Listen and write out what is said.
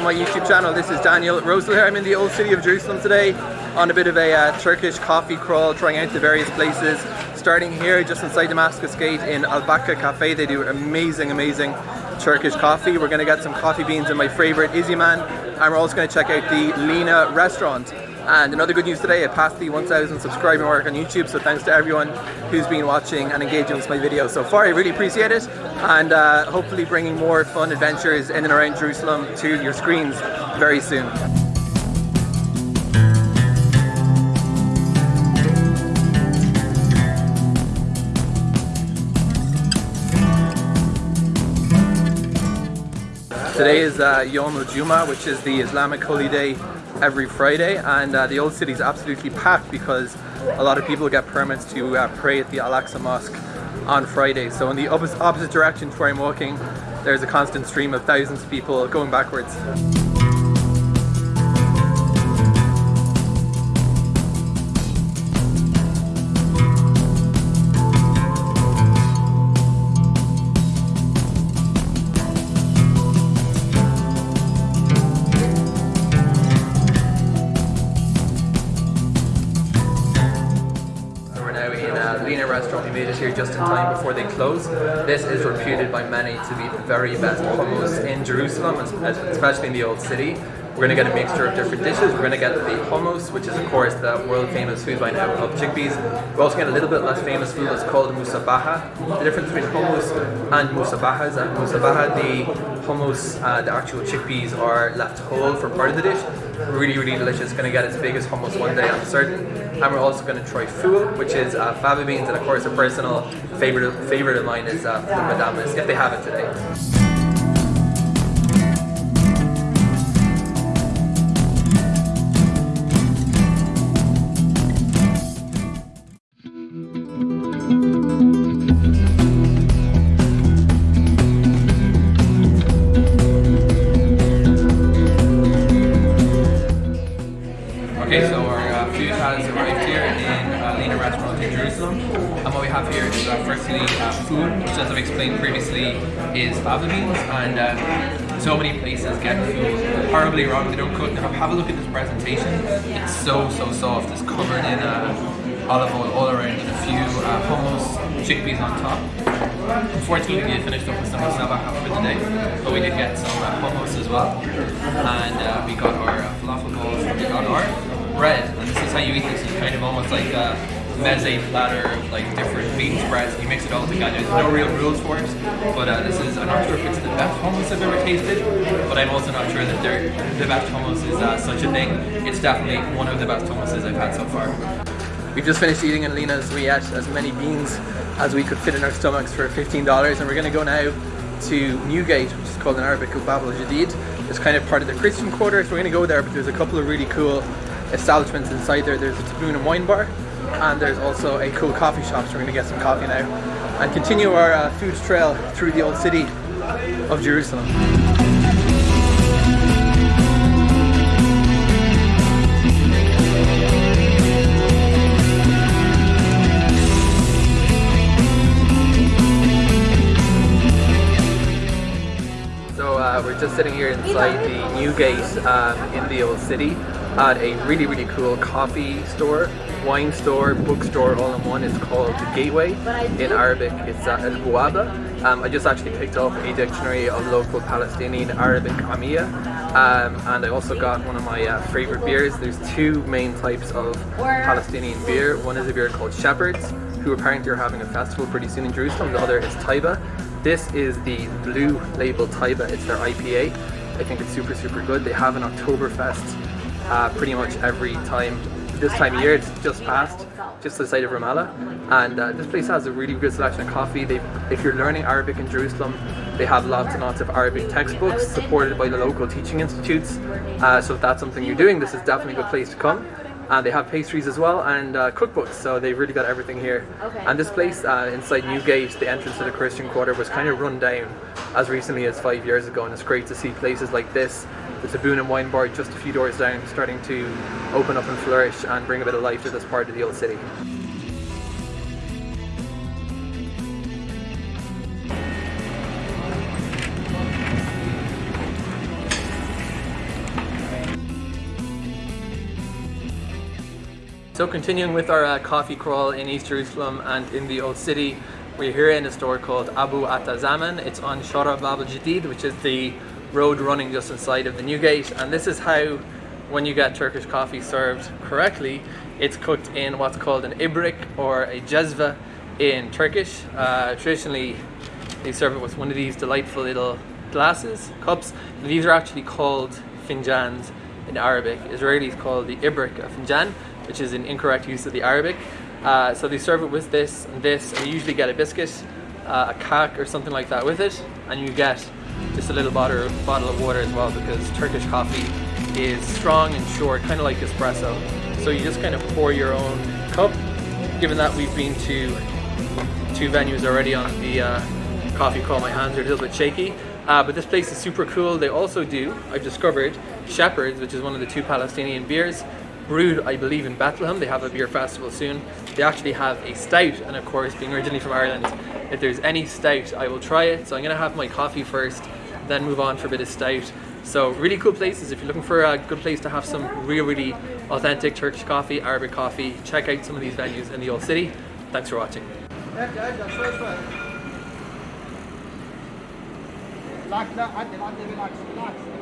to my YouTube channel. This is Daniel Rosehill here. I'm in the old city of Jerusalem today on a bit of a uh, Turkish coffee crawl, trying out the various places. Starting here just inside Damascus Gate in Al Cafe. They do amazing, amazing Turkish coffee. We're going to get some coffee beans in my favorite Izhiman and we're also going to check out the Lina restaurant. And another good news today, I passed the 1000 subscriber mark on YouTube, so thanks to everyone who's been watching and engaging with my videos so far. I really appreciate it, and uh, hopefully bringing more fun adventures in and around Jerusalem to your screens very soon. Today is uh, Yom al-Juma, which is the Islamic holy day every Friday and uh, the old city is absolutely packed because a lot of people get permits to uh, pray at the Al-Aqsa Mosque on Friday. So in the opposite direction to where I'm walking, there's a constant stream of thousands of people going backwards. Restaurant. We made it here just in time before they close. This is reputed by many to be the very best hummus in Jerusalem, especially in the old city. We're going to get a mixture of different dishes. We're going to get the hummus, which is of course the world famous food by now of chickpeas. We're also getting a little bit less famous food that's called musabaha. The difference between hummus and musabaha is that musabaha, the hummus, uh, the actual chickpeas are left whole for part of the dish. Really, really delicious. Going to get as big as hummus one day, I'm certain. And we're also going to try ful, which is uh, fava beans, and of course a personal favorite favorite of mine is uh, the madamas, if they have it today. Is uh, uh, ful, which as I've explained previously is fava beans. And uh, so many places get food horribly wrong. They don't cook. Now have a look at this presentation. It's so, so soft. It's covered in uh, olive oil all around and a few uh, hummus, chickpeas on top. Unfortunately, we finished up with some musabaha for the day, but we did get some uh, hummus as well. And uh, we got our uh, falafel balls, we got our bread, and this is how you eat this. It's kind of almost like a meze platter of like different bean spreads. You mix it all together. There's no real rules for it, but uh, this is. I'm not sure if it's the best hummus I've ever tasted, but I'm also not sure that they're, the best hummus is uh, such a thing. It's definitely one of the best hummuses I've had so far. We've just finished eating in Lina's. We ate as many beans as we could fit in our stomachs for $15 and we're going to go now to Newgate, which is called in Arabic Bab al-Jadid. It's kind of part of the Christian quarter, so we're going to go there, but there's a couple of really cool establishments inside there. There's a Taboon and Wine Bar, and there's also a cool coffee shop, so we're going to get some coffee now and continue our uh, food trail through the old city of Jerusalem. So uh, we're just sitting here inside the Newgate um, in the old city at a really, really cool coffee store, wine store, bookstore all in one. It's called the Gateway. In Arabic, it's uh, Al Buwaba. Um, I just actually picked up a dictionary of local Palestinian Arabic Amiya. Um, and I also got one of my uh, favorite beers. There's two main types of Palestinian beer. One is a beer called Shepherd's, who apparently are having a festival pretty soon in Jerusalem. The other is Taybeh. This is the blue label Taybeh. It's their IPA. I think it's super, super good. They have an Oktoberfest uh, pretty much every time. This time of year, it's just past, just the side of Ramallah. And uh, this place has a really good selection of coffee. They, if you're learning Arabic in Jerusalem, they have lots and lots of Arabic textbooks supported by the local teaching institutes. Uh, so if that's something you're doing, this is definitely a good place to come. And they have pastries as well and uh, cookbooks, so they've really got everything here. And this place uh, inside Newgate, the entrance to the Christian Quarter, was kind of run down as recently as five years ago, and it's great to see places like this there's a Boon and Wine Bar just a few doors down starting to open up and flourish and bring a bit of life to this part of the old city. So continuing with our uh, coffee crawl in East Jerusalem and in the Old City, we're here in a store called Abu Atazaman. It's on Shara Bab al-Jadid, which is the road running just inside of the new gate. And this is how, when you get Turkish coffee served correctly, it's cooked in what's called an ibrik or a jezva in Turkish. Uh, traditionally, they serve it with one of these delightful little glasses, cups. These are actually called finjans in Arabic. Israelis call the ibrik a finjan, which is an incorrect use of the Arabic. Uh, so they serve it with this and this, and you usually get a biscuit, uh, a kak or something like that with it, and you get just a little bottle, bottle of water as well because Turkish coffee is strong and short, kind of like espresso. So you just kind of pour your own cup. Given that we've been to two venues already on the uh, coffee call, my hands are a little bit shaky. Uh, but this place is super cool. They also do, I've discovered, Shepherd's, which is one of the two Palestinian beers, brewed, I believe, in Bethlehem. They have a beer festival soon. They actually have a stout, and of course, being originally from Ireland, if there's any stout, I will try it. So I'm gonna have my coffee first, then move on for a bit of stout. So really cool places. If you're looking for a good place to have some really, really authentic Turkish coffee, Arabic coffee, check out some of these venues in the old city. Thanks for watching. Relax, relax, relax, relax.